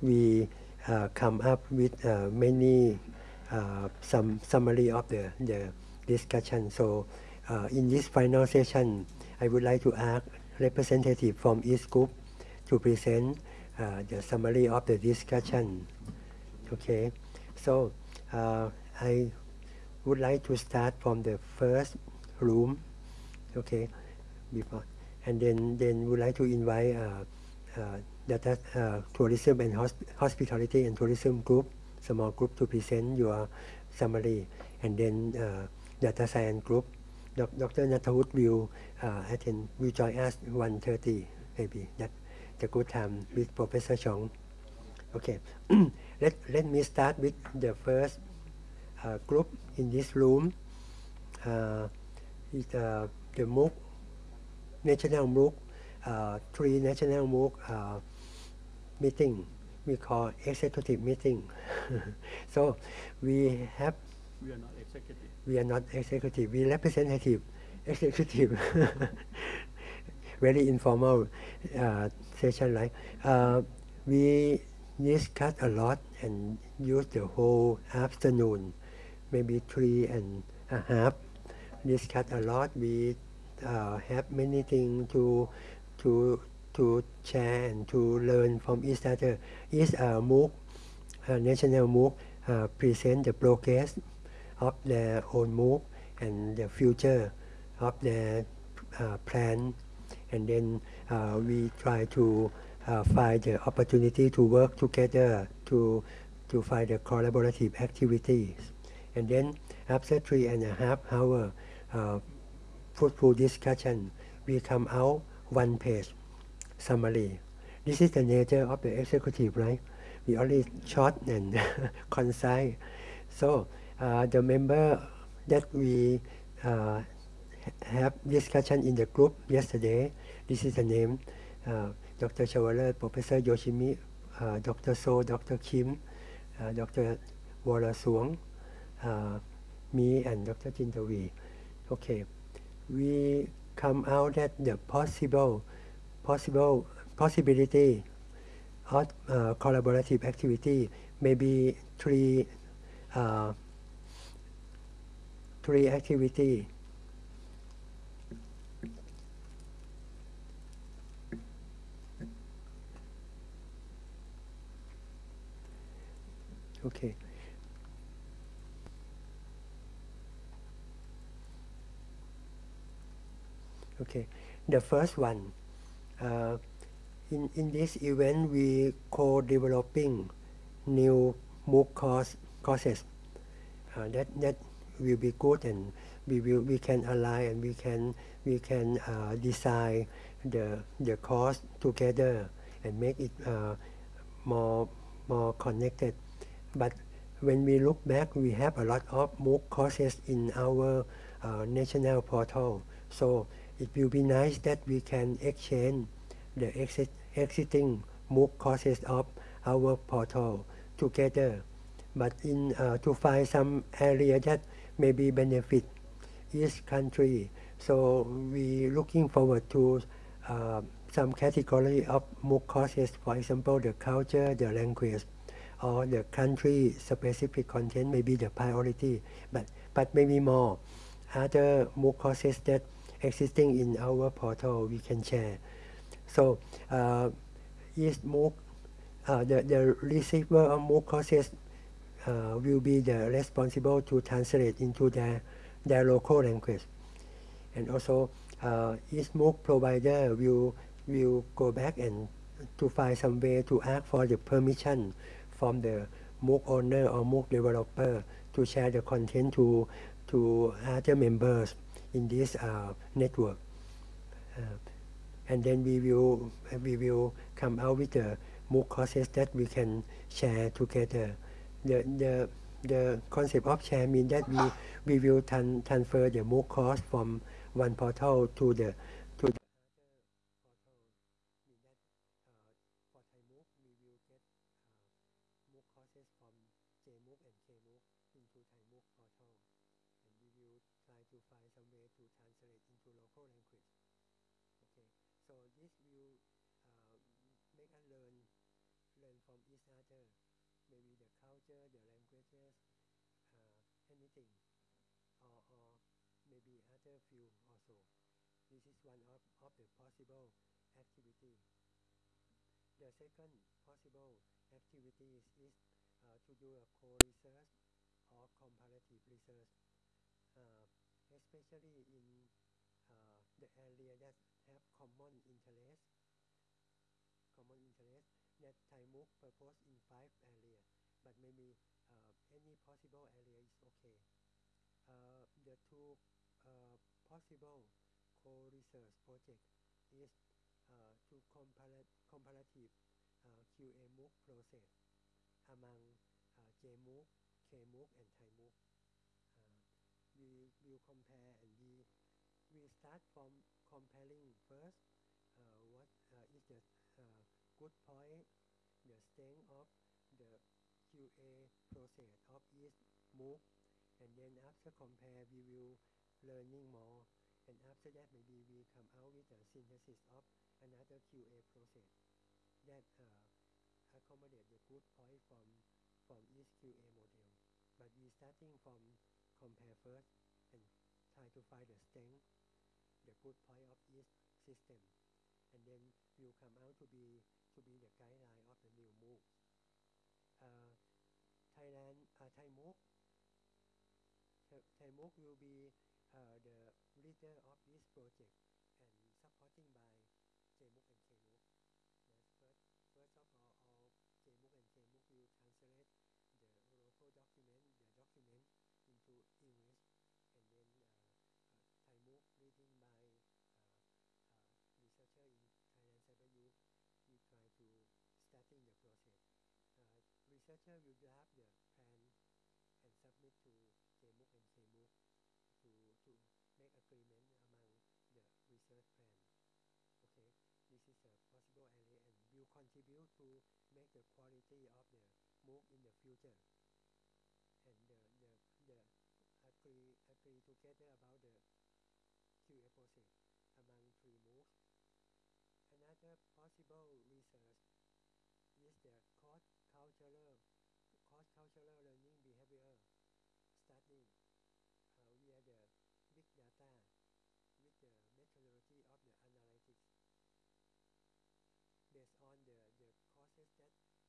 we uh, come up with uh, many uh, some summary of the, the discussion. So uh, in this final session, I would like to ask representative from each group to present uh, the summary of the discussion. Okay, so uh, I would like to start from the first room. Okay, before, and then then would like to invite data uh, tourism and hosp hospitality and tourism group, small group to present your summary, and then uh, data science group. Dr. Natawut will uh, attend, will join us 1.30 maybe. That the good time with Professor Chong. Okay, let let me start with the first uh, group in this room. Uh, uh, the MOOC, National MOOC, uh, three National MOOC uh, meeting. We call executive meeting. so we have. We are not executive. We are not executive. We representative, executive. Very informal uh, session, right? Uh, we discuss a lot and use the whole afternoon, maybe three and a half. Discuss a lot. We uh, have many things to to to share and to learn from each other. Each uh, MOOC, uh, national MOOC, uh, present the progress of their own MOOC and the future of their uh, plan. And then uh, we try to uh, find the opportunity to work together to to find the collaborative activities. And then after three and a half hour uh, fruitful discussion, we come out one page summary. This is the nature of the executive, right? We only short and concise. So uh, the member that we uh, have discussion in the group yesterday, this is the name, uh, Dr. Chavaler, Professor Yoshimi, uh, Dr. So, Dr. Kim, uh, Dr. Warasuang, uh, me and Dr. Jintavi. Okay, we come out that the possible possible possibility of uh, collaborative activity maybe three uh, three activity. Okay. Okay. The first one uh, in, in this event, we co-developing new MOOC course, courses. Uh, that that will be good, and we will we can align and we can we can uh, design the the course together and make it uh, more more connected. But when we look back, we have a lot of MOOC courses in our uh, national portal. So it will be nice that we can exchange the exit, existing MOOC courses of our portal together. But in uh, to find some area that maybe benefit each country. So we looking forward to uh, some category of MOOC courses, for example, the culture, the language, or the country specific content may be the priority, but, but maybe more other MOOC courses that existing in our portal we can share. So uh, each MOOC, uh, the, the receiver of MOOC courses uh, will be the responsible to translate into their, their local language. And also uh, each MOOC provider will, will go back and to find some way to ask for the permission from the MOOC owner or MOOC developer to share the content to, to other members in this uh, network. Uh, and then we will we will come out with the MOOC courses that we can share together. The the the concept of share means that we we will tran transfer the MOOC course from one portal to the to the for Thai MOOC we will get MOOC courses from JMOOC and KMOOC into Thai MOOC portal and we will try to find some way to translate into local language. Okay, so this will uh, make us learn from each other maybe the culture the languages uh, or, or maybe other field also. This is one of, of the possible activity. The second possible activities is uh, to do a co-research or comparative research. Uh, especially in uh, the area that have common interest common interest that Thai MOOC proposed in five areas but maybe any possible area is okay. Uh, the two uh, possible co-research project is uh, to compare comparative uh, QA MOOC process among uh, JMOOC, KMOOC and Thai MOOC uh, we will compare and we we start from comparing first uh, what is the good point the strength of the QA process of each MOOC and then after compare we will learning more. And after that maybe we come out with a synthesis of another QA process that uh, accommodate the good point from from each QA model but we starting from compare first and try to find the strength the good point of each system. And then will come out to be to be the guideline of the new move. uh, Thailand uh, Thai MOOC Thai MOOC will be uh, the leader of this project and supporting by JMOOC and KMOOC. That's first, first of all, all JMOOC and KMOOC will translate the local document, the document into English, and then uh, uh, Thai MOOC leading by uh, uh, researcher in Thailand Cyber Youth, we try to starting the process. Uh, researcher will draft the plan and submit to JMOOC and KMOOC to, to make agreement among the research plan. Okay, this is a possible area and will contribute to make the quality of the MOOC in the future. And the, the, the agree, agree together about the QA process among three MOOCs. Another possible research is the cross cultural cultural learning behavior studying uh, via the big data with the methodology of the analytics. Based on the, the courses that we have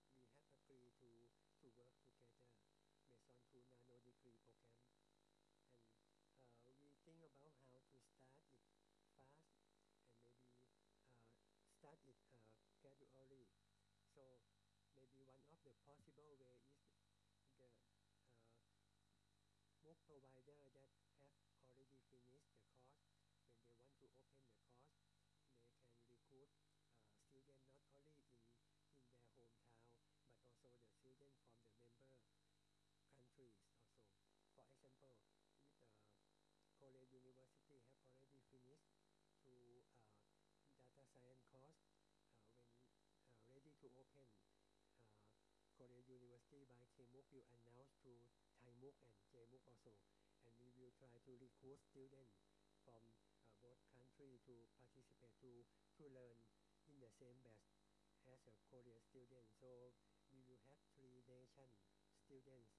agreed to, to work together based on two nano degree program. And uh, we think about how to start it fast and maybe uh, start it uh, gradually. So maybe one of the possible way is the uh, MOOC provider that have already finished the course. When they want to open the course they can recruit uh, students not only in in their hometown but also the students from the member countries also. For example with the Korea University have already finished to uh, data science course uh, when uh, ready to open uh, Korea University by KMOOC will announce to And JMOOC also. And we will try to recruit students from uh, both countries to participate to to learn in the same batch as a Korean student. So we will have three nation students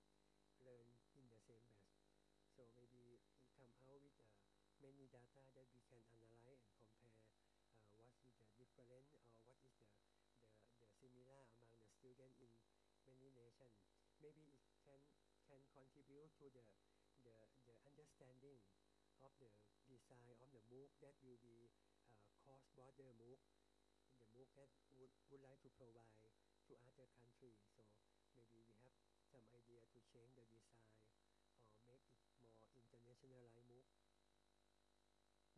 learn in the same batch so maybe come out with uh, many data that we can analyze and compare uh, what is the difference or what is the, the, the similar among the students in many nations. Maybe it can can contribute to the, the, the understanding of the design of the MOOC that will be uh, cross-border MOOC, the MOOC that would, would like to provide to other countries. So maybe we have some idea to change the design or make it more internationalized MOOC.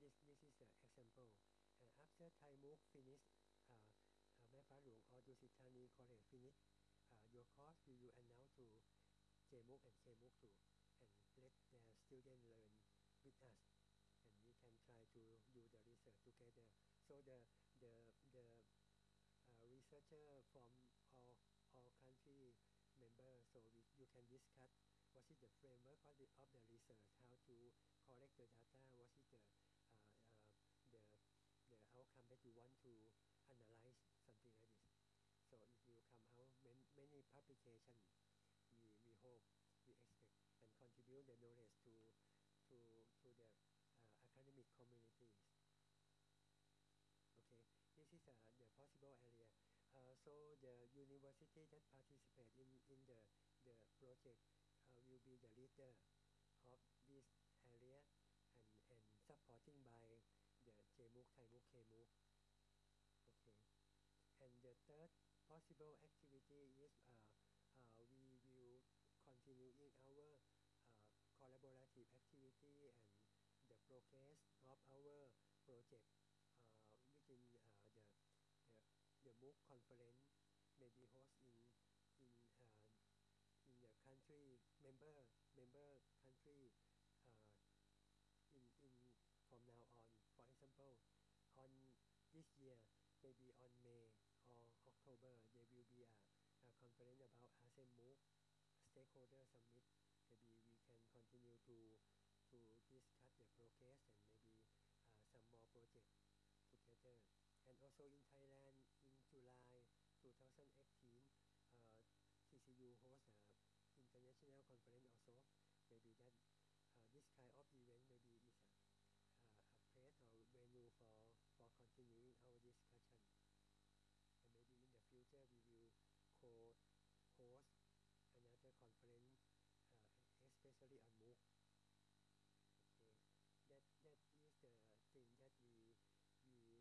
This, this is the example. And after Thai MOOC finished, uh, uh, Mae Fah Luang or Dusit Thani College finished uh, your course, will will announce to JMOOC and KMOOC too, and let their students learn with us, and we can try to do the research together. So the the the uh, researcher from all all country members, so we, you can discuss what is the framework of the, of the research, how to collect the data, what is the uh, uh, the the outcome that you want to analyze something like this. So it will come out many publication. We, we hope, we expect, and contribute the knowledge to, to, to the uh, academic communities. Okay, this is uh, the possible area. Uh, so the university that participate in, in the, the project uh, will be the leader of this area and, and supporting by the JMOOC, ThaiMOOC, KMOOC. Okay. And the third possible activity is uh, uh, we will continue in our uh, collaborative activity and the progress of our project uh, within uh, the, the the MOOC conference may be in in uh, in the country member member country uh, in in from now on. For example, on this year, maybe on May or October, there will be a, a conference about ASEAN MOOC stakeholder summit. Continue to to discuss the progress and maybe uh, some more projects together. And also in Thailand, in July 2018, uh, TCU hosts an international conference also. Maybe that uh, this kind of event maybe is a, uh, a place or venue for, for continuing our discussion. And maybe in the future we will co-host another conference, uh, especially on MOOC. Okay, that that is the thing that we we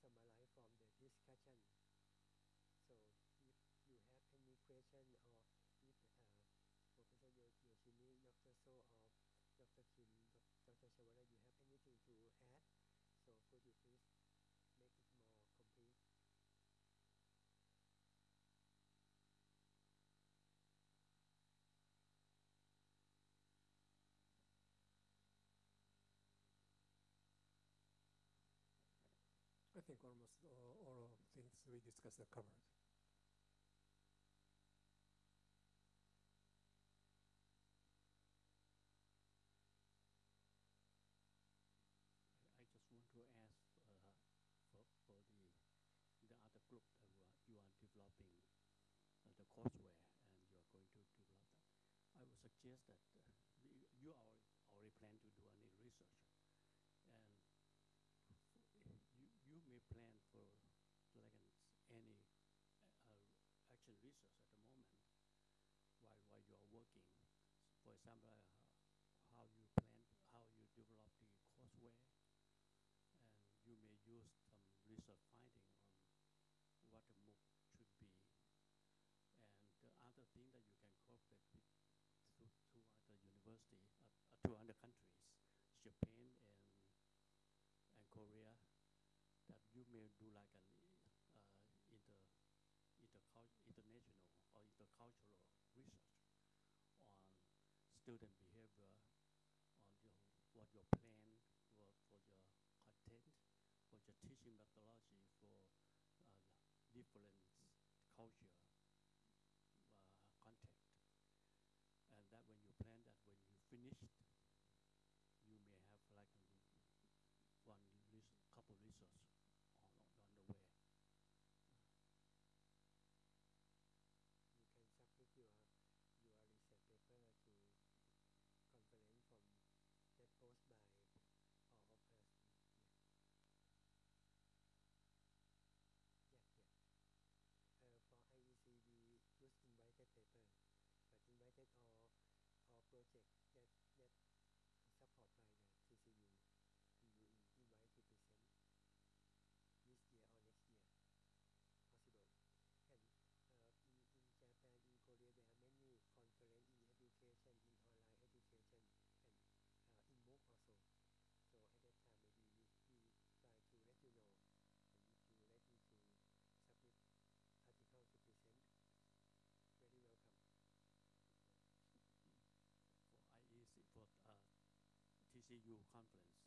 summarize from the discussion. So if you have any question or if uh, Professor Yoshimi, Dr. So or Dr. Kim, Dr. Shawara, you have anything to add? So could you please make it more complete? I think almost all, all of things we discussed are covered. I just want to ask uh, for, for the the other group that you are, developing uh, the courseware and you are going to develop that. I would suggest that uh, you- you already, already plan to do any research and you, you may plan for like an, any research at the moment while, while you are working. For example, uh, how you plan, how you develop the courseware and you may use some research finding on what the MOOC should be. And the other thing that you can cooperate with two, two other university, uh, uh, two other countries, Japan and and Korea, that you may do like an uh, inter, intercul- international or intercultural research on student behavior, on your what your plan for, for your content, for your teaching methodology for uh, different culture uh, contact. And that when you plan that, when you finished, you may have like a, one res- couple research on, on, on the way. You can submit your your research paper to conference from that post by all of us. Yeah, yeah. yeah. Uh, for IEC, we just invited paper, but invited all all project that that support by the TCU. We will invite to present this year or next year, possible. And uh, in, in Japan, in Korea, there are many conference in education, in online education, and uh, in MOOC also. So at that time, maybe we, we try to let you know, and if you ready to submit article to present, very welcome. For IEC, for uh, TCU conference,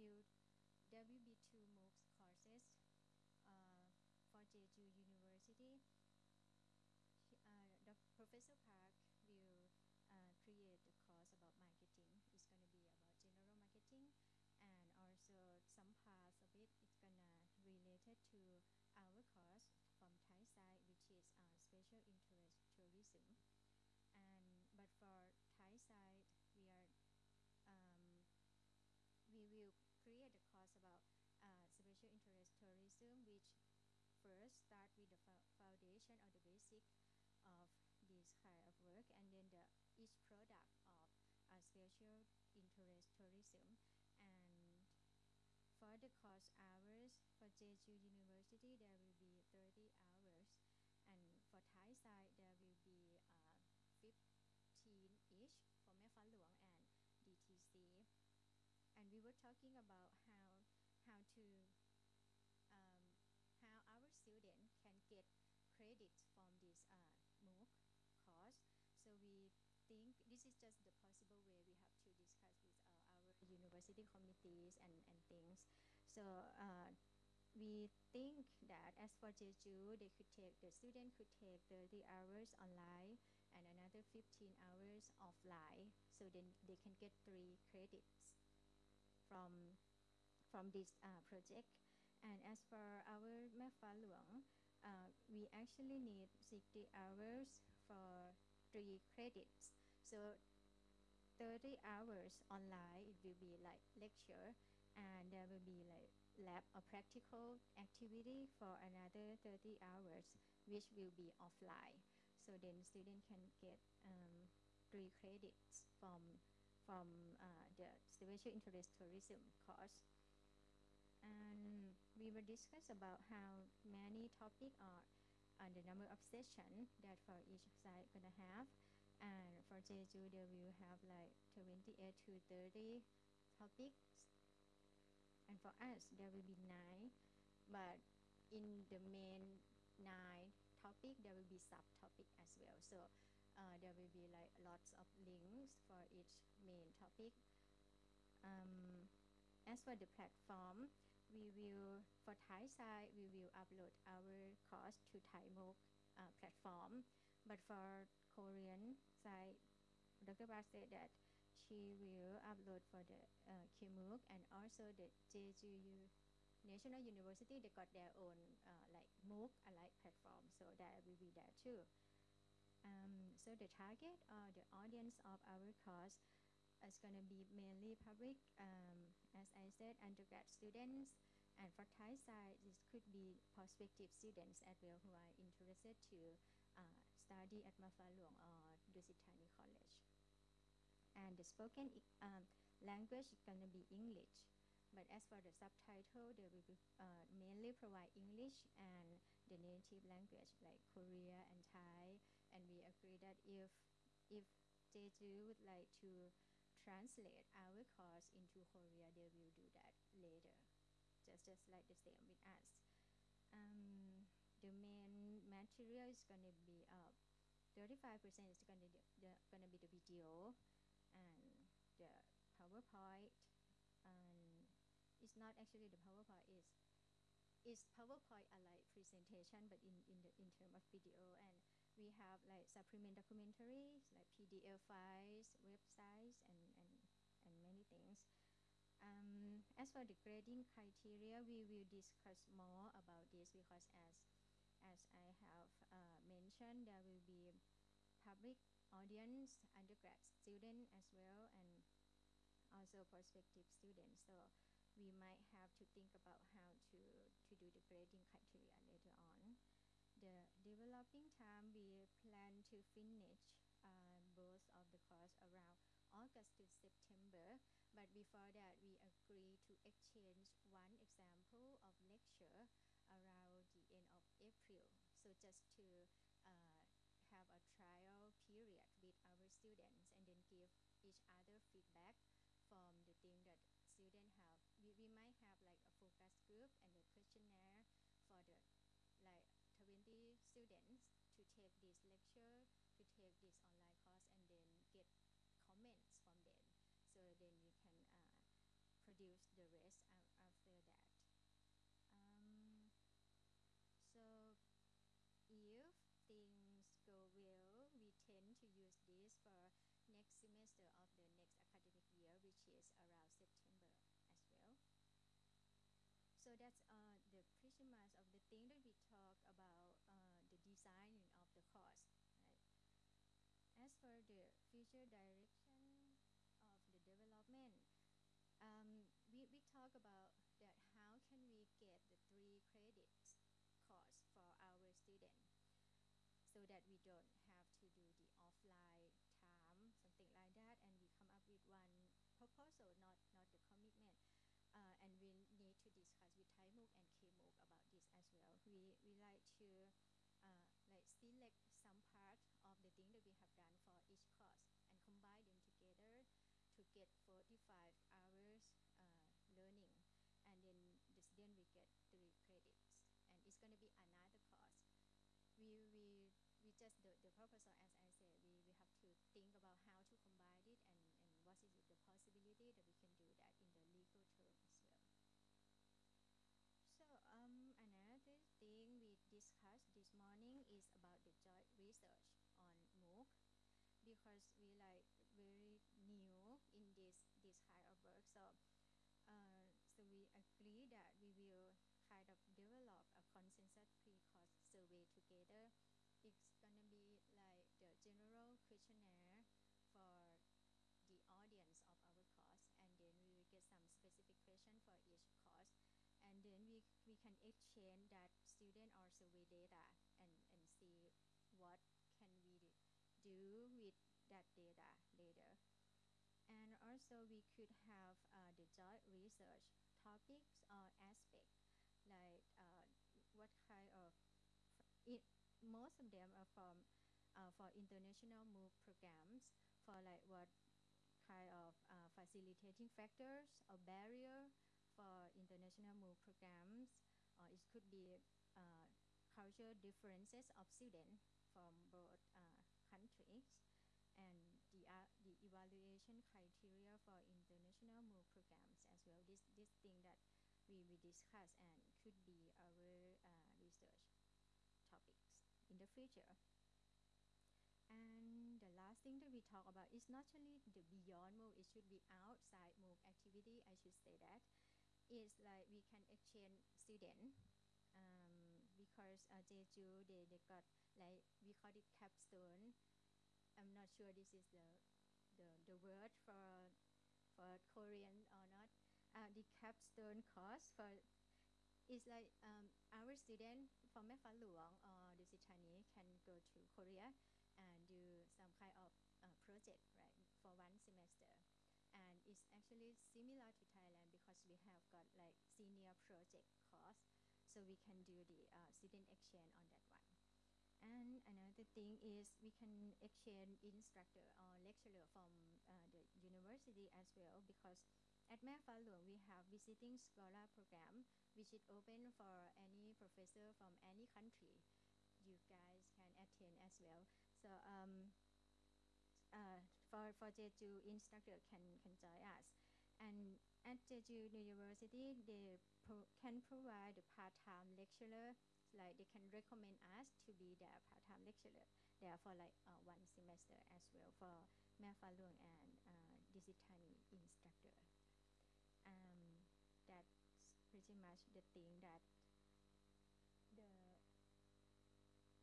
be two MOOCs courses uh, for Jeju University. Uh, Professor Park will uh, create a course about marketing. It's going to be about general marketing, and also some parts of it is gonna related to our course from Thai side, which is uh, special interest tourism. And but for Thai side, we are um, we will create a course about uh, special interest tourism, which first start with the foundation or the basic of this kind of work, and then the each product of uh, special interest tourism, and for the course hours for Jeju University there will be 30 hours, and for Thai side there will be uh, 15 each for Mae Fah Luang and DTC and we were talking about how how to um, how our student can get credit from this uh, MOOC course. So we think this is just the possible way we have to discuss with uh, our university committees and, and things. So uh, we think that as for Jeju, they could take the student could take 30 hours online and another 15 hours offline. So then they can get three credits from from this uh, project. And as for our Mae Fah Luang, uh, we actually need 60 hours for three credits. So 30 hours online, it will be like lecture, and there will be like lab or practical activity for another 30 hours, which will be offline. So then student can get um, three credits from from uh, the special interest tourism course. And we will discuss about how many topic are and the number of session that for each side gonna have. And for Jeju, they will have like 28 to 30 topics. And for us, there will be nine, but in the main nine topic, there will be subtopic as well. So uh, there will be like lots of links for each main topic. Um, as for the platform, we will for Thai side we will upload our course to Thai MOOC uh, platform, but for Korean side, Dr. Bar said that she will upload for the uh, KMOOC and also the Jeju National University. They got their own uh, like MOOC alike platform, so that will be there too. Um, so the target or the audience of our course is going to be mainly public, um, as I said, undergrad students, and for Thai side, this could be prospective students as well who are interested to uh, study at Luang or Dusit Thani College. And the spoken um, language is going to be English. But as for the subtitle, they will be, uh, mainly provide English and the native language like Korea and Thai. And we agree that if if Jeju would like to translate our course into Korea, they will do that later. Just just like the same with us. Um, the main material is going to be uh, 35% is going to be the, video and the PowerPoint and it's not actually the PowerPoint is is PowerPoint like presentation but in in the in term of video and we have like supplement documentaries like PDF files, websites and and and many things. Um, as for the grading criteria, we will discuss more about this because as as I have uh, mentioned, there will be public audience, undergrad student as well, and also prospective students. So we might have to think about how to, to do the grading criteria later on. The developing time, we plan to finish uh, both of the course around August to September. But before that, we agree to exchange one example of lecture around the end of April. So just to uh, have a trial with our students and then give each other feedback from the thing that students have. We, we might have like a focus group and a questionnaire for the like 20 students to take this lecture, to take this online course and then get comments from them. So then we can uh, produce the rest is around September as well. So that's uh, the pretty much of the thing that we talked about uh, the design of the course. Right? As for the future direction of the development, um, we, we talk about that how can we get the three credits course for our student so that we don't and KMOOC about this as well. We we like to uh, like select some part of the thing that we have done for each course and combine them together to get 45 hours uh, learning. And then the student will get three credits. And it's going to be another course. We we we just the, the proposal as I said we, we have to think about how to combine it and, and what is the possibility that we can do that in the legal term as well so um, another thing we discussed this morning is about the joint research on MOOC because we like very new in this this kind of work. So uh, so we agree that we will kind of develop a consensus pre-course survey together it's gonna be like the general questionnaire for the audience of our course and then we will get some specific question for each course and then we we can exchange that student or survey data and and see what can we do with that data later. And also we could have uh, the joint research topics or aspects like uh, what kind of it, most of them are from uh, for international MOOC programs for like what kind of uh, facilitating factors or barrier for international MOOC programs or it could be uh, cultural differences of students from both uh, countries and the uh, the evaluation criteria for international MOOC programs as well this this thing that we we discuss and could be our uh, research topics in the future. And the last thing that we talk about is not only the beyond MOOC, it should be outside MOOC activity, I should say that. It's like we can exchange student um, because uh, Jeju, they, they got like, we call it capstone. I'm not sure this is the, the, the word for, for Korean or not. Uh, the capstone course for it's like um, our student from Mae Luang or Dusit Thani can go to Korea and do some kind of uh, project right for one semester and it's actually similar to Thailand because we have got like senior project course so we can do the uh, student exchange on that one and another thing is we can exchange instructor or lecturer from uh, the university as well because at Luang, we have visiting scholar program, which is open for any professor from any country. You guys can attend as well. So um, uh, for for Jeju instructor can can join us, and at Jeju University they pro can provide a part-time lecturer. Like they can recommend us to be their part-time lecturer. There for like uh, one semester as well for Luang and uh, Dusit Thani instructor. Um, that's pretty much the thing that the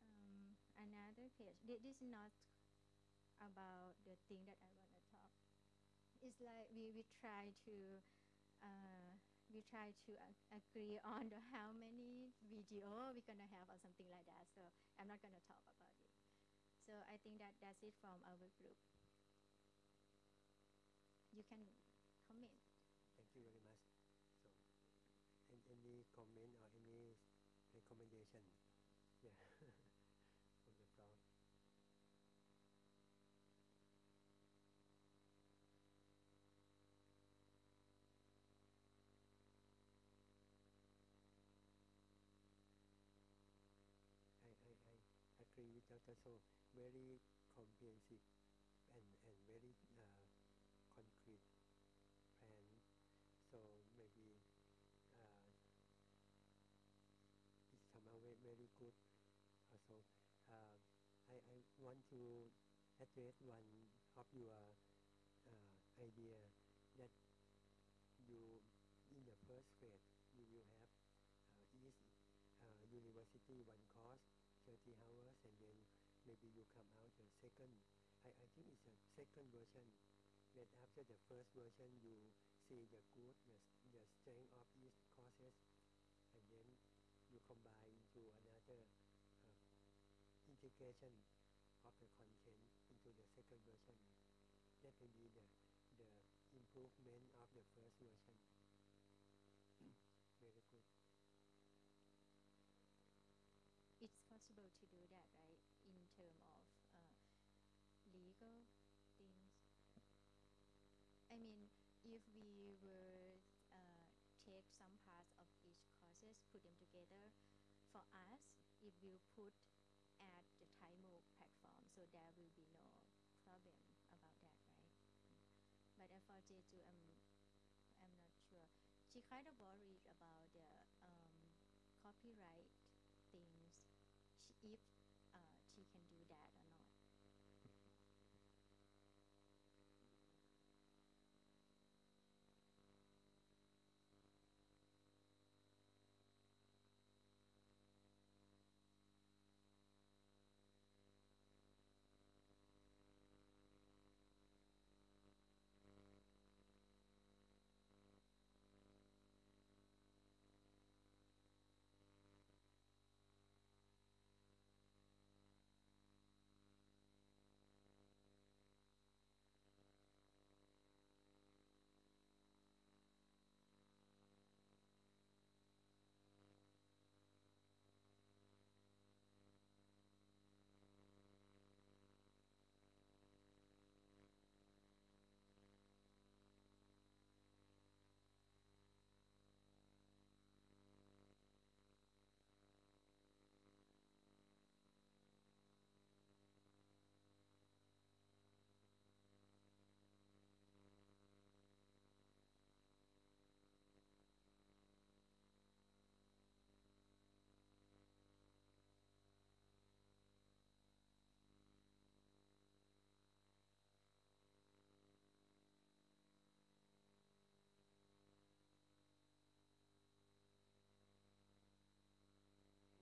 um, another page. This is not about the thing that I want to talk. It's like we, we try to uh, we try to uh, agree on the how many video we're gonna have or something like that. So I'm not gonna talk about it. So I think that that's it from our group. You can comment. Thank you very much. So, any, any comment or any recommendation? Yeah, from the floor. I, I, I agree with Dr. So very comprehensive and, and very uh, concrete plan. So maybe uh, it's somehow very, very good also. Uh, I, I want to address one of your uh, idea that you in the first phase you will have uh, each uh, university one course 30 hours and then maybe you come out the second I, I think it's a second version. That after the first version you see the good the, the strength of each courses. And then you combine into another uh, integration of the content into the second version. That will be the the improvement of the first version very good it's possible to do that, right? In term of uh, legal things. I mean, if we were uh, take some parts of each courses, put them together, for us, it will put at the Thai MOOC platform, so there will be no problem about that, right? But for Jeju, I'm I'm not sure. She kind of worried about the um, copyright if uh, she can do that or not.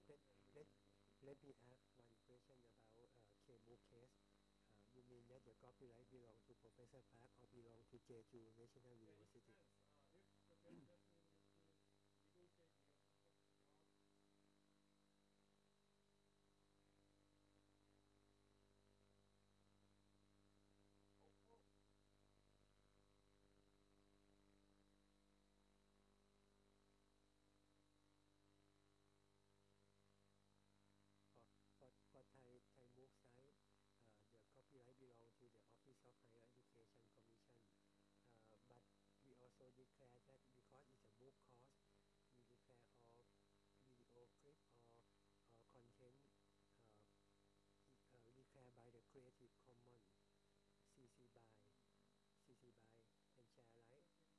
let, let, let me one question about uh, KMOOC case. Uh, you mean that the copyright to Professor Park or belong to Jeju National University? For, for, for Thai, Thai MOOC side, uh, the copyright belong to the Office of Higher Education Commission. Uh, but we also declare that because it's a MOOC course, we declare all video clip or, or content uh, i- uh, declared by the Creative Commons CC by CC by and share alike.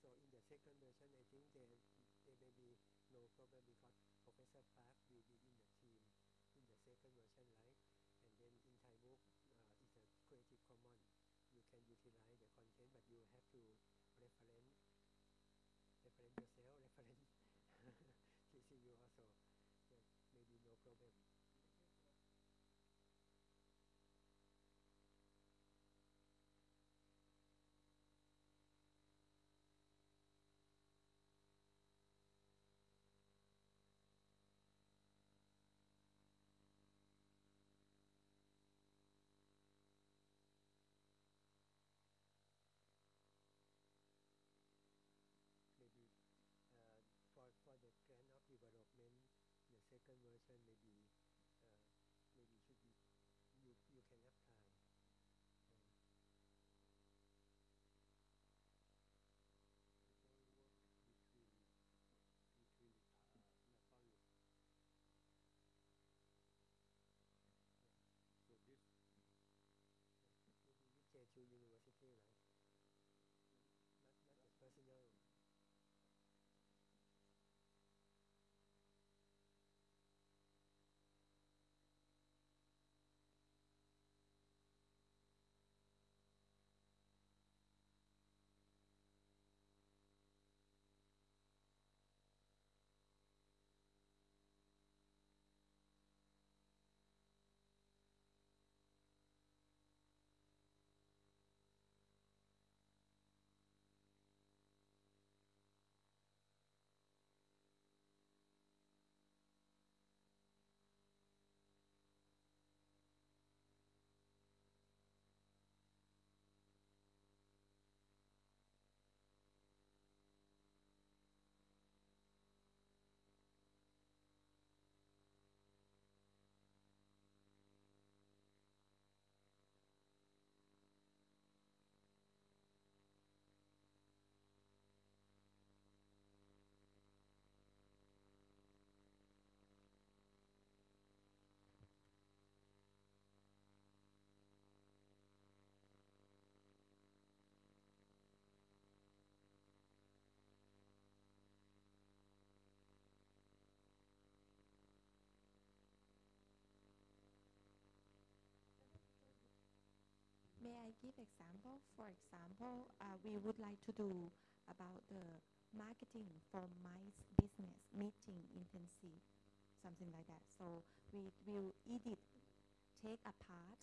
So in the second version, I think there there may be no problem because Professor Park will be in the team in the second version, right? And then in Thai MOOC, uh, it's a Creative Commons. You can utilize the content, but you have to reference reference yourself, reference TCU also. There may be no problem. maybe uh, for for the grant of development, the second maybe I give example? For example, uh, we would like to do about the marketing for mice business meeting intensive, something like that. So we will edit, take a part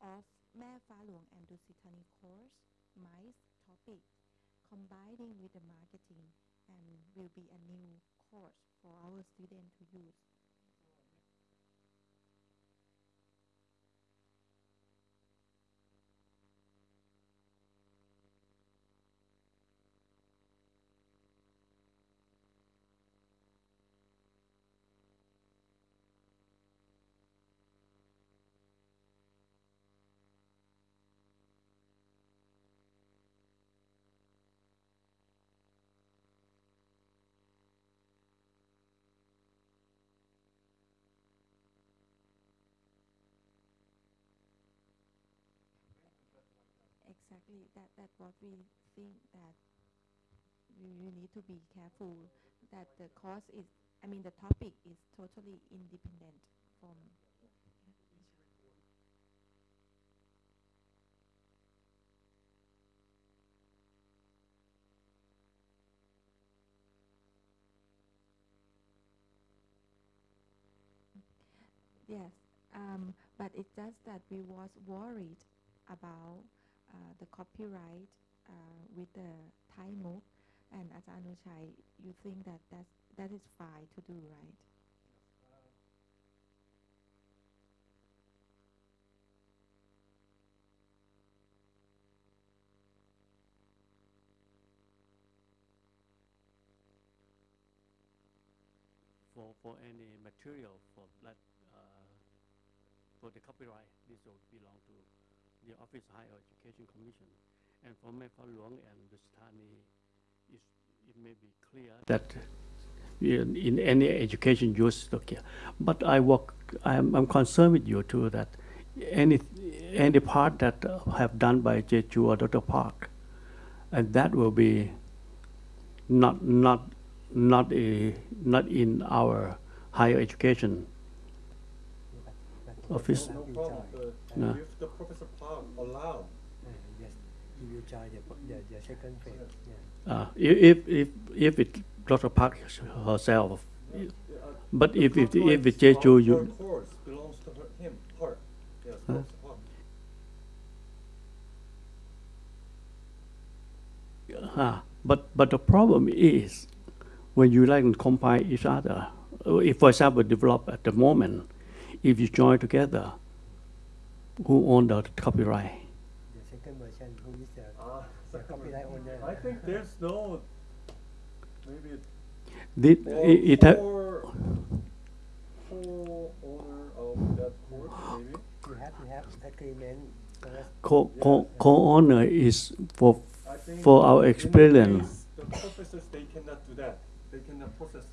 of แม่ฟ้าหลวง and Dusitani course, mice topic, combining with the marketing and will be a new course for our students to use. Exactly, that that's what we think that we need to be careful that the course is, I mean, the topic is totally independent from. Yes, um, but it's just that we was worried about the copyright uh, with the Thai MOOC and Ajahn Anushai, you think that that's, that is fine to do, right? for, for any material for uh, for the copyright, this will belong to the Office of Higher Education Commission. And for Fah Luang and Dusit Thani, is, it may be clear that in, in any education use, okay. But I work, I'm, I'm concerned with you too that any, any part that have done by Jeju or Dr. Park, and that will be not, not not a, not in our higher education office. No problem, No. if the Professor Park allow, Uh, yes, you will the, the, the second phase. Yeah. Uh, if if if it Dr. Park herself, uh, but the if if if copyright it's Jeju, you her course belongs to her, him, her, yes, Huh? Uh, but but the problem is when you like to combine each other. uh, If, for example, develop at the moment, if you join together, who own the copyright? The second version, who is the, Ah, the copyright owner? I think there's no, maybe Did, or it, it ha- co- co-owner of that course, maybe? You have to have agreement first. co co co-owner is for I think For our in the experience. case, The professors, they cannot do that. They cannot process.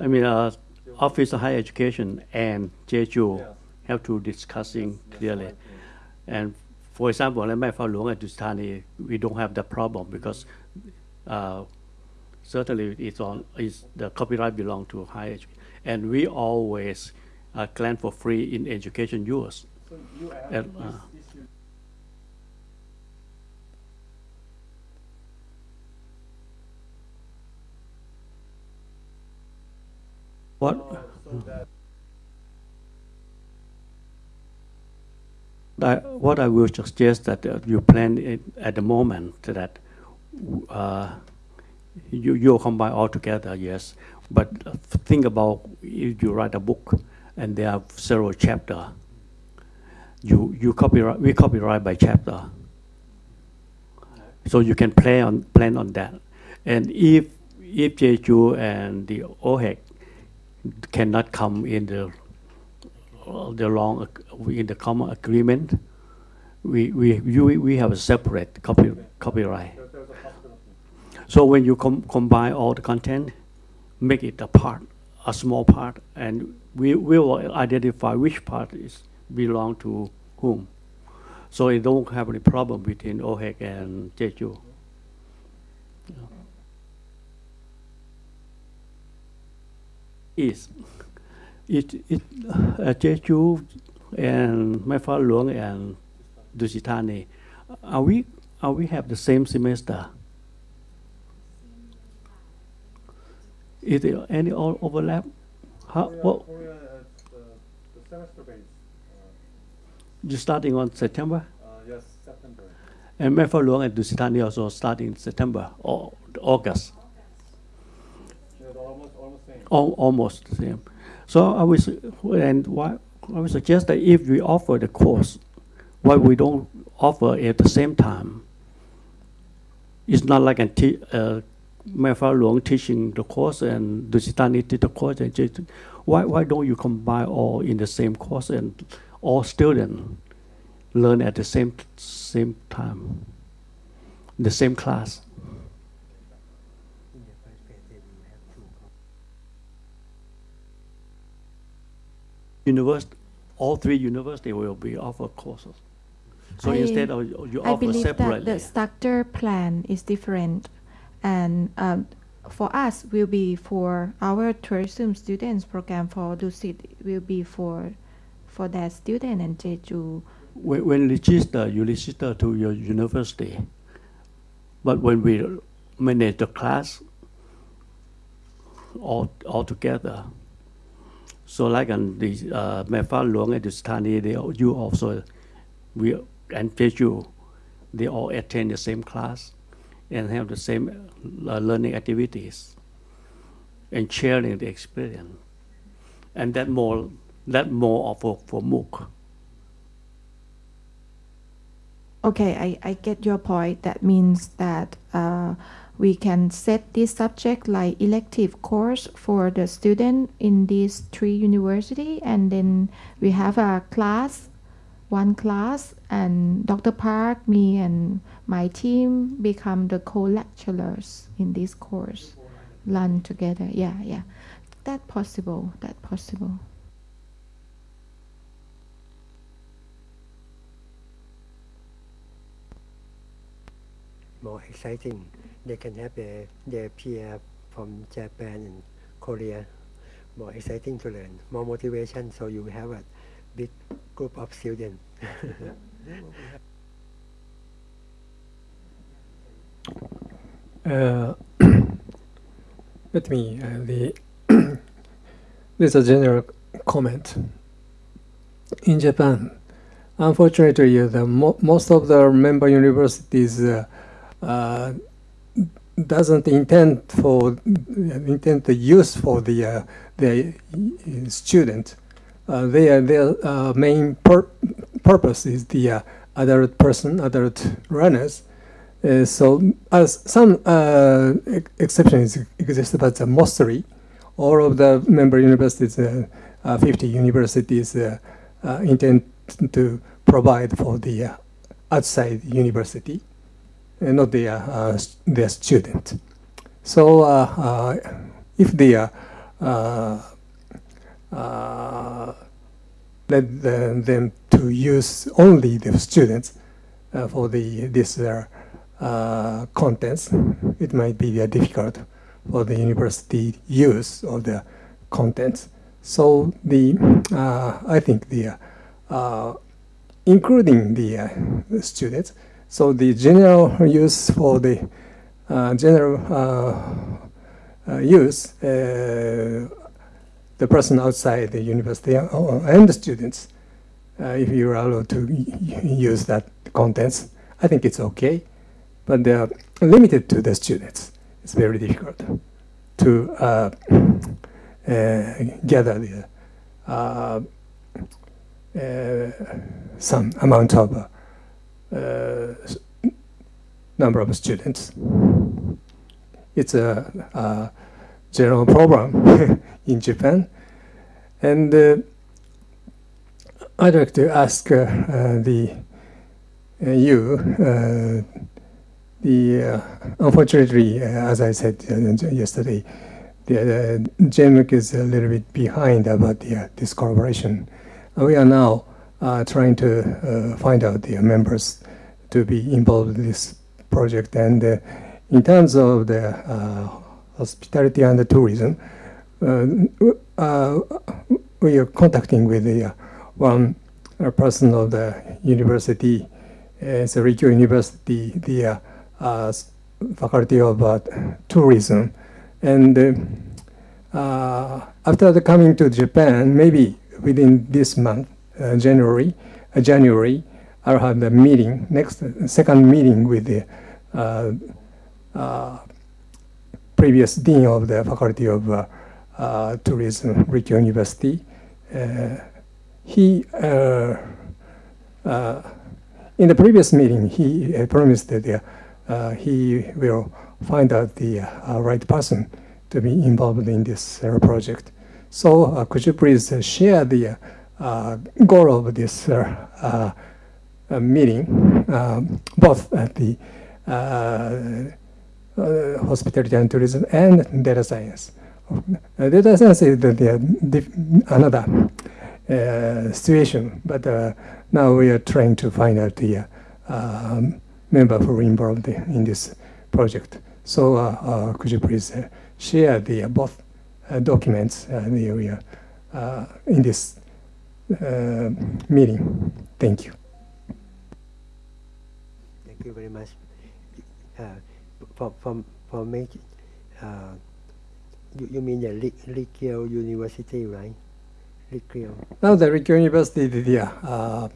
I mean, uh, Office of Higher Education and Jeju Yes. have to discussing Yes, clearly. right, And for example, Fah Luang and Dusit Thani, we don't have that problem because uh, certainly it's on is the copyright belong to higher education, and we always uh, grant for free in education use. So you add And, this uh, What? I, what I will suggest that uh, you plan it at the moment that uh, you you combine all together, yes. But uh, think about if you write a book and there are several chapter. You you copyright we copyright by chapter, so you can plan on plan on that. And if if Jeju and the OHEC cannot come in the uh, the long in the common agreement, we we we, we have a separate copy, copyright. So when you com- combine all the content, make it a part, a small part, and we we will identify which part is belong to whom. So it don't have any problem between OHEC and Jeju. Is it it uh, Jeju and Mae Fah Luang and Dusit Thani, are we are we have the same semester? Is there any overlap? How, Korea, what, Korea the, the semester base. You're starting on September? Uh, uh, yes, September. And Mae Fah Luang and Dusit Thani also starting in September or August? Yeah, they're almost almost same. Al- almost the same. So I was, and why, I would suggest that if we offer the course, why we don't offer at the same time? It's not like a te- uh, Fah Luang teaching the course and Dusit Thani teach the course. And just, why, why don't you combine all in the same course and all students learn at the same same time, the same class? In the first phase, they will have two courses. University, all three university will be offer courses. So I- instead of you I offer believe that separately. the structure plan is different, and um, for us will be for our tourism students program for Lucid will be for for that student and Jeju. when, when register, you register to your university. But when we manage the class all, all together, so like on the uh, Mae Fah Luang and Dusit Thani, they you also we and Jeju, they all attend the same class and have the same uh, learning activities and sharing the experience, and that more that more of for for MOOC. Okay, I, I get your point. That means that uh, we can set this subject like elective course for the student in these three university, and then we have a class, one class, and Dr. Park, me, and my team become the co-lecturers in this course, learn together. Yeah, yeah, that possible. That possible. More exciting. They can have their, their peer from Japan and Korea. More exciting to learn, more motivation. So you have a big group of students. Uh, let me uh, the this is a general comment. In Japan, unfortunately, the mo- most of the member universities uh, uh, doesn't intend for intend the use for the uh, the uh, student. Uh, their their uh, main pur- purpose is the uh, adult person, adult runners. So, as some ex- exceptions exist, but uh, mostly all of the member universities, uh, uh, 50 universities, intend to provide for the outside university, not their uh, their student. So, uh, uh, if they are uh, uh, let the, them to use only the students uh, for the this uh, uh, contents, it might be uh, difficult for the university use of the contents. So the uh, I think the uh, including uh, the students. So the general use for the uh, general uh, uh, use, uh, the person outside the university and the students, if you are allowed to use that contents, I think it's okay but they are limited to the students. It's very difficult to uh, uh, gather the, uh, some amount of number of students. It's a, a general problem in Japan, and uh, I'd like to ask uh, uh, the uh, you. Uh, the uh, unfortunately, uh, as I said uh, yesterday, the uh, is a little bit behind about the, uh, this collaboration. Uh, we are now uh, trying to uh, find out the members to be involved in this project. And uh, in terms of the uh, hospitality and the tourism, we are contacting with the one person of the university, uh, University, the Faculty of Tourism. And uh, after the coming to Japan, maybe within this month, January, uh, January, I'll have the meeting, next, uh, second meeting with the uh, uh, previous dean of the Faculty of uh, uh, Tourism, Rikkyo University. Uh, he, uh, uh, in the previous meeting, he uh, promised that uh, uh, he will find out the uh, right person to be involved in this uh, project. So uh, could you please uh, share the uh, goal of this uh, uh, uh, meeting, um, both at the uh, uh, hospitality and tourism and data science. Uh, data science is the, the, the another uh, situation, but uh, now we are trying to find out the uh, um, member who involved in this project. So uh, uh, could you please uh, share the uh, both uh, documents uh, we uh, in this uh, meeting? Thank you. Thank you very much. Uh, for, for, for me, uh, you, you mean the Likyo University, right? Likyo. Now the Rikkyo University is uh,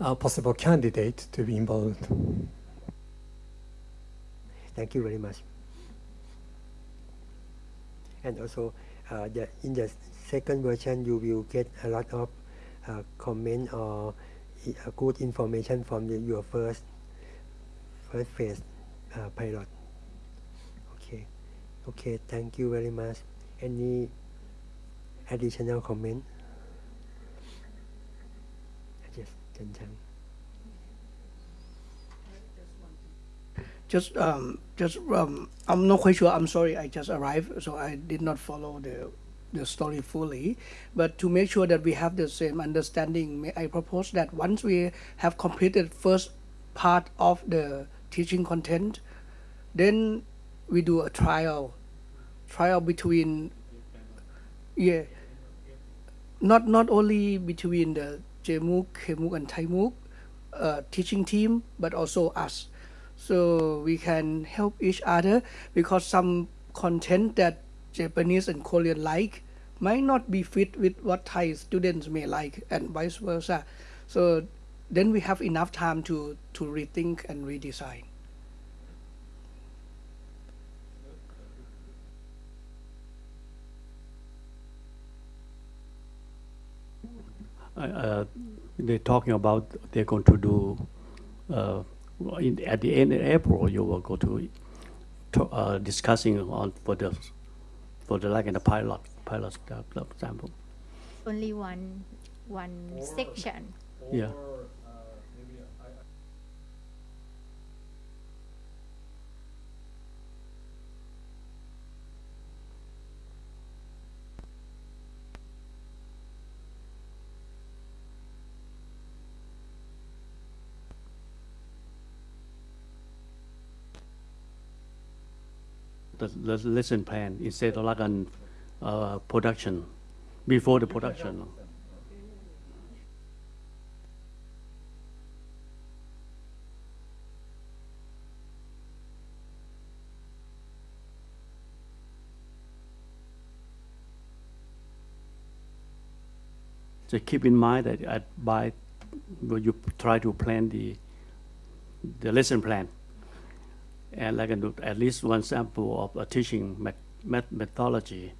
uh, possible candidate to be involved. Thank you very much. And also, uh, the, in the second version, you will get a lot of uh, comment or i- uh, good information from the, your first first phase uh, pilot. Okay, okay. Thank you very much. Any additional comment? Yes, Chen Chang. Just, um, just, um, I'm not quite sure. I'm sorry. I just arrived, so I did not follow the the story fully. But to make sure that we have the same understanding, I propose that once we have completed first part of the teaching content, then we do a trial, trial between, yeah, not not only between the JMOOC, KMOOC, and ThaiMOOC uh, teaching team, but also us so we can help each other because some content that Japanese and Korean like might not be fit with what Thai students may like and vice versa. So then we have enough time to, to rethink and redesign. Uh, they're talking about they're going to do uh, in, at the end of April. You will go to, to uh, discussing on for the for the like in the pilot pilot uh, example. Only one one section. Yeah. The, lesson plan instead of like an uh, production before the production. So keep in mind that at by you try to plan the the lesson plan and like uh, do at least one sample of a teaching met, met methodology.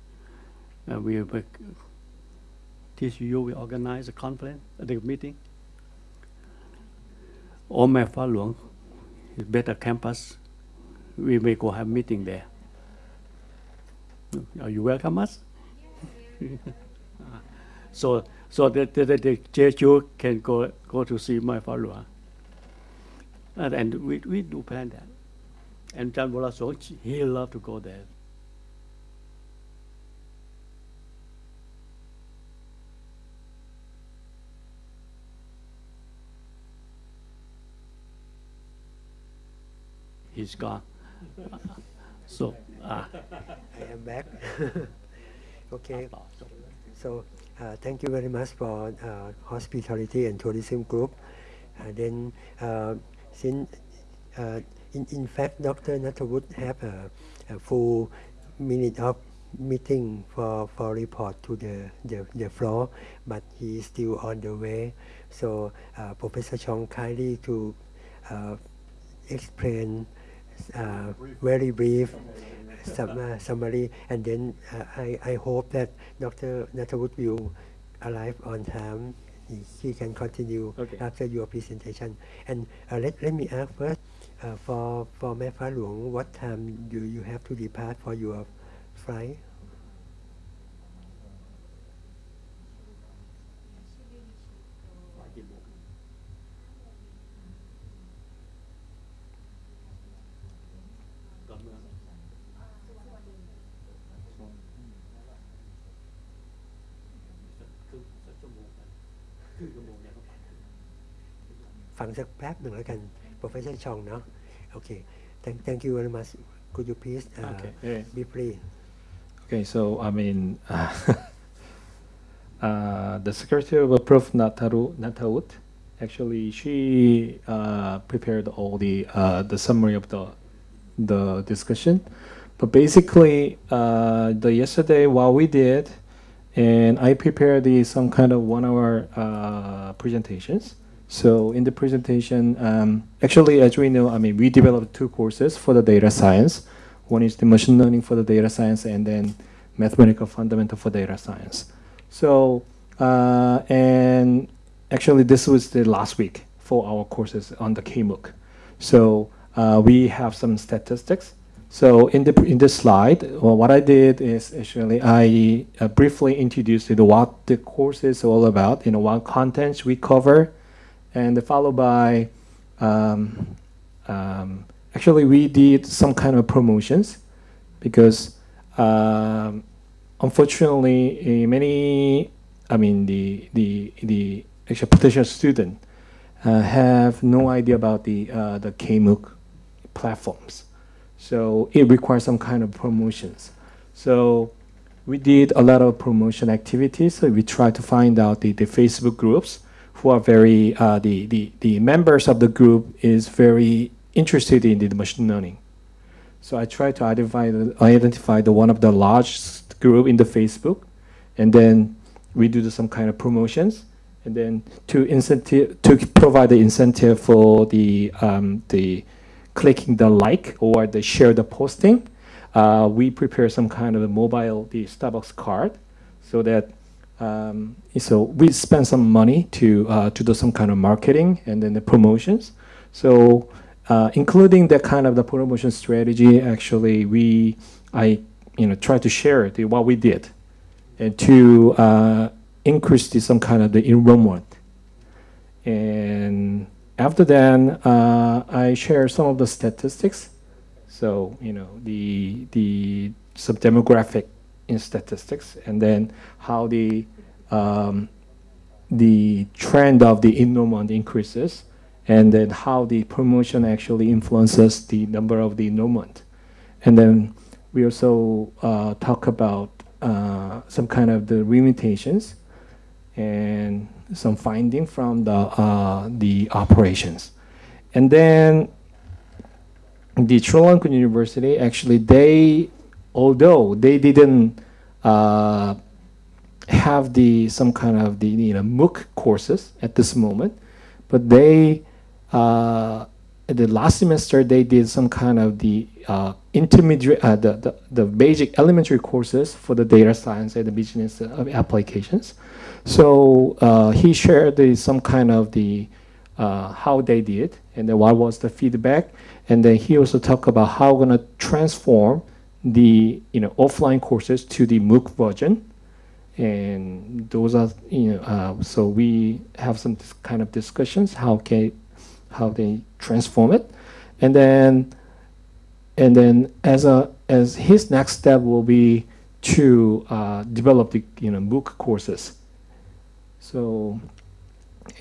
And we will teach you, we organize a conference, the meeting. Mae Fah Luang better campus. We may go have meeting there. Are you welcome us? so so the the, the, the Jeju can go go to see my Luang. And, and we, we do plan that and John Vlasovich, he loved to go there. He's gone. so, uh, I am back. okay. So, uh, thank you very much for uh, hospitality and tourism group. Uh, then, uh, since uh, in, in fact Dr. Natawut have a, a full minute of meeting for, for report to the, the, the floor, but he is still on the way. So uh, Professor Chong kindly to uh, explain uh, very brief sum, uh, summary, and then uh, I, I hope that Dr. Natawut will arrive on time. He, he can continue Okay. after your presentation. And uh, let, let me ask first, uh, for for Mae Fah Luang, what time do you have to depart for your flight? ฟังสักแป๊ Professor Chong, no? Okay. Thank, thank you very much. Could you please uh, okay. yeah. be free? Okay, so I mean, uh, uh, the Secretary of Prof. Nataru, Nataut, actually, she uh, prepared all the uh, the summary of the the discussion. But basically, uh, the yesterday what we did, and I prepared the, some kind of one-hour presentations. So in the presentation, um, actually, as we know, I mean, we developed two courses for the data science. One is the machine learning for the data science, and then mathematical fundamental for data science. So, uh, and actually, this was the last week for our courses on the KMOOC. So uh, we have some statistics. So in the in this slide, well, what I did is actually I uh, briefly introduced you know, what the course is all about, you know, what contents we cover, and followed by um, um, actually we did some kind of promotions because um, unfortunately eh, many I mean the the the actual potential student uh, have no idea about the uh, the KMOOC platforms, so it requires some kind of promotions. So we did a lot of promotion activities. So we tried to find out the, the Facebook groups who are very uh, the, the the members of the group is very interested in the machine learning. So I try to identify the, identify the one of the largest group in the Facebook, and then we do some kind of promotions, and then to incentive to provide the incentive for the um, the clicking the like or the share the posting. Uh, we prepare some kind of a mobile the Starbucks card, so that um, so we spend some money to uh, to do some kind of marketing and then the promotions. So uh, including that kind of the promotion strategy, actually we I you know try to share the, what we did, and to uh, increase the, some kind of the enrollment. And after that, uh, I share some of the statistics. So you know the the some demographic in statistics, and then how the um, the trend of the enrollment increases, and then how the promotion actually influences the number of the enrollment. And then we also uh, talk about uh, some kind of the limitations and some finding from the uh, the operations. And then the Chulalongkorn University actually they although they didn't uh, have the some kind of the you know MOOC courses at this moment, but they uh, the last semester they did some kind of the uh, intermediate uh, the, the the basic elementary courses for the data science and the business uh, applications. So uh, he shared the, some kind of the how they did and then what was the feedback, and then he also talked about how we're gonna transform the you know offline courses to the MOOC version. And those are you know uh, so we have some kind of discussions how can how they transform it. And then and then as a as his next step will be to uh, develop the you know MOOC courses. So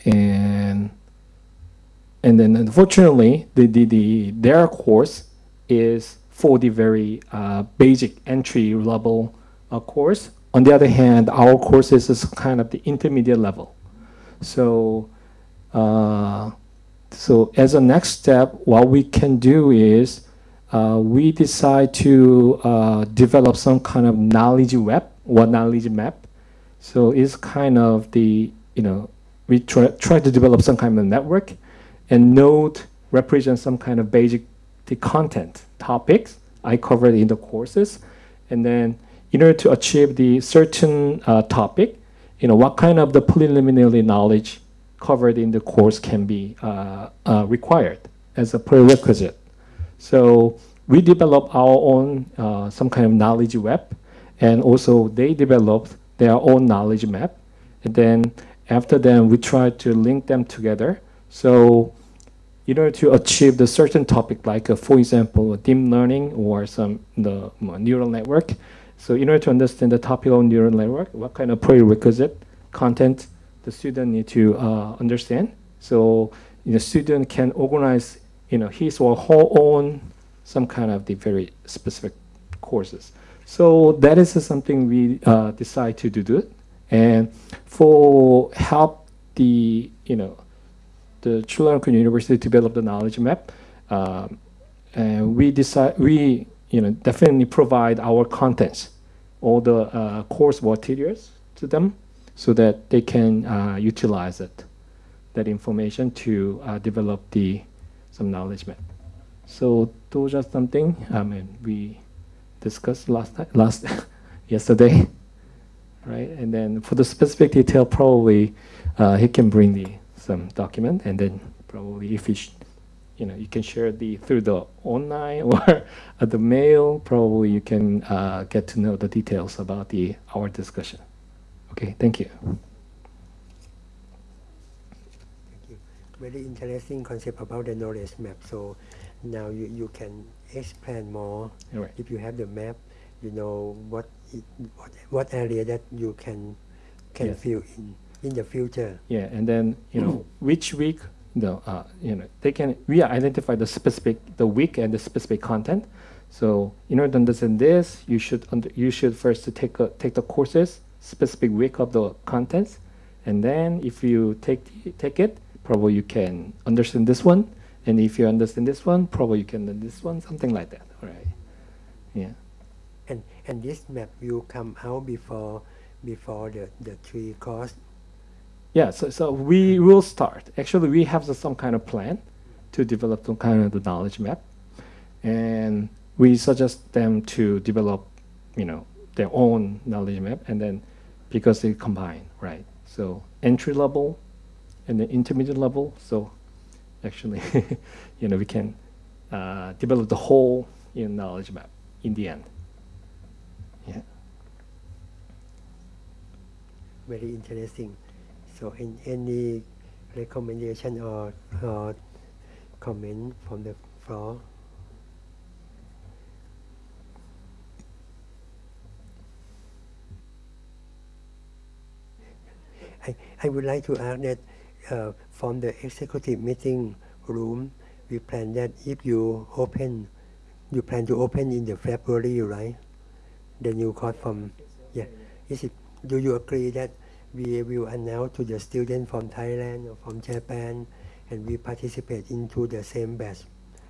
and and then unfortunately, the, the, the their course is for the very uh, basic entry level uh, course. On the other hand, our courses is kind of the intermediate level. So, uh, so as a next step, what we can do is uh, we decide to uh, develop some kind of knowledge web or knowledge map. So it's kind of the, you know, we try, try to develop some kind of network and node represents some kind of basic the content topics I covered in the courses. And then in order to achieve the certain uh, topic, you know, what kind of the preliminary knowledge covered in the course can be uh, uh, required as a prerequisite. So we develop our own uh, some kind of knowledge web, and also they developed their own knowledge map. And then after then, we try to link them together. So in order to achieve the certain topic, like uh, for example, deep learning or some the neural network. So in order to understand the topic of neural network, what kind of prerequisite content the student need to uh, understand. So you know, student can organize you know his or her own some kind of the very specific courses. So that is something we uh, decide to do. And for help the you know the Chulalongkorn University develop the knowledge map, um, and we decide we you know definitely provide our contents, all the uh, course materials to them, so that they can uh, utilize it, that information to uh, develop the some knowledge map. So those are something I mean we discussed last night, last yesterday, right? And then for the specific detail, probably uh, he can bring the some document, and then probably if you, you know, you can share the through the online or the mail. Probably you can uh, get to know the details about the our discussion. Okay, thank you. Thank you. Very interesting concept about the knowledge map. So now you, you can explain more. Right. If you have the map, you know what it, what, what area that you can can Yes. fill in in the future. Yeah, and then you know which week the uh, you know they can we identify the specific the week and the specific content. So in order to understand this, you should under, you should first to take a, take the courses specific week of the contents, and then if you take the- take it, probably you can understand this one, and if you understand this one, probably you can this one, something like that. All right. Yeah. And and this map will come out before before the, the three course. Yeah, so, so we will start. Actually, we have some kind of plan to develop some kind of the knowledge map. And we suggest them to develop, you know, their own knowledge map and then because they combine, right? So entry level and the intermediate level. So actually, you know, we can uh, develop the whole you know, knowledge map in the end. Yeah. Very interesting. So in any recommendation or, or comment from the floor? I, I would like to add that uh, from the executive meeting room, we plan that if you open, you plan to open in the February, right? The new course from, yeah. Is it, do you agree that we will announce to the student from Thailand or from Japan and we participate into the same batch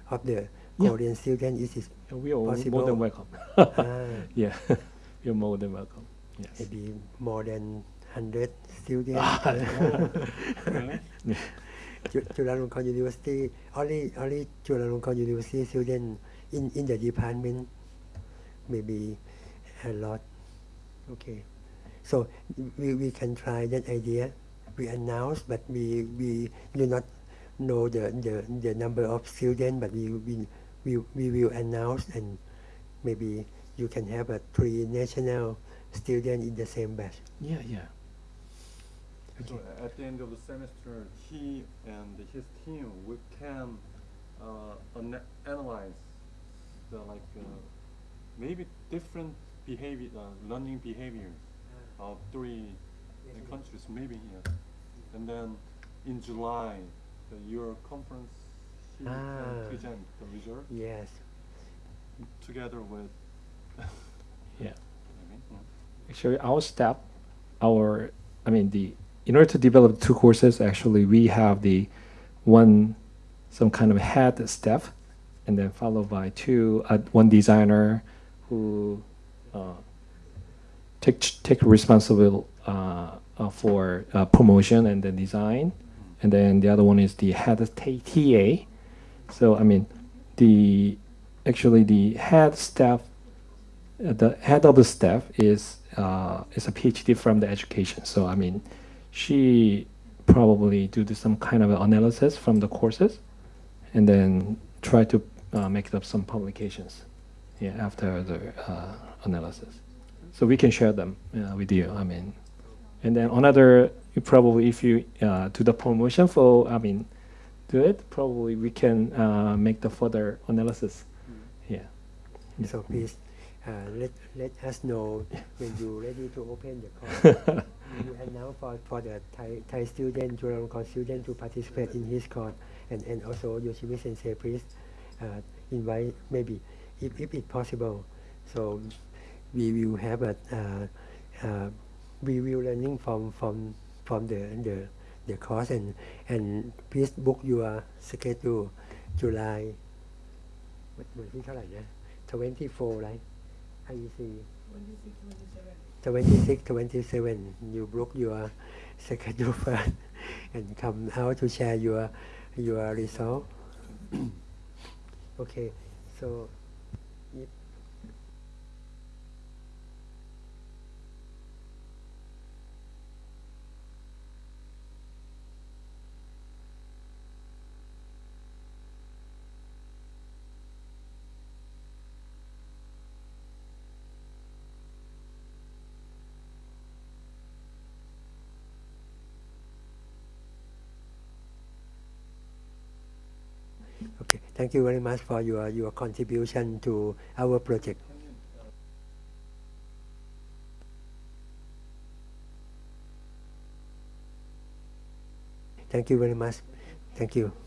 of the Yeah. Korean student? Is it we are more than welcome. ah, yeah, you're more than welcome. Yes. maybe more than 100 students? Chu- Chulalongkorn University, only, only Chulalongkorn University students in, in the department, maybe a lot. Okay. So we, we can try that idea. We announce, but we, we do not know the, the, the number of students, but we, we, we, we will announce and maybe you can have a three national students in the same batch. Yeah, yeah. So at the end of the semester, he and his team we can uh, ana- analyze the like uh, maybe different behavior, uh, learning behavior of three uh, countries, maybe here. And then in July, the, your conference, he Ah. can present the result Yes. together with. Yeah. Maybe, yeah. Actually, our step, our, I mean, the, in order to develop two courses, actually, we have the one, some kind of head staff, and then followed by two, uh, one designer who uh, take take responsible uh, uh, for uh, promotion and then design, and then the other one is the head TA. So I mean, the actually the head staff the head of the staff is is a PhD from the education. So I mean, she probably do some kind of analysis from the courses, and then try to uh, make up some publications. Yeah, after the uh, analysis, so we can share them uh, with you. I mean, and then another you probably if you uh, do the promotion for I mean, do it probably we can uh, make the further analysis. Yeah. Yeah. So please uh, let let us know when you're ready to open the call. you announce for, for the Thai, Thai student, Chulalongkorn student to participate in his course, and, and also Yoshimi Sensei, please uh, invite maybe if, if it's possible. So we will have a uh, uh, review learning from from from the the the course and and please book your schedule July วันที่เท่าไหร่นะ 24 right IEC 26 27 you book your schedule first and come out to share your your result okay so thank you very much for your, your contribution to our project. Thank you very much. Thank you.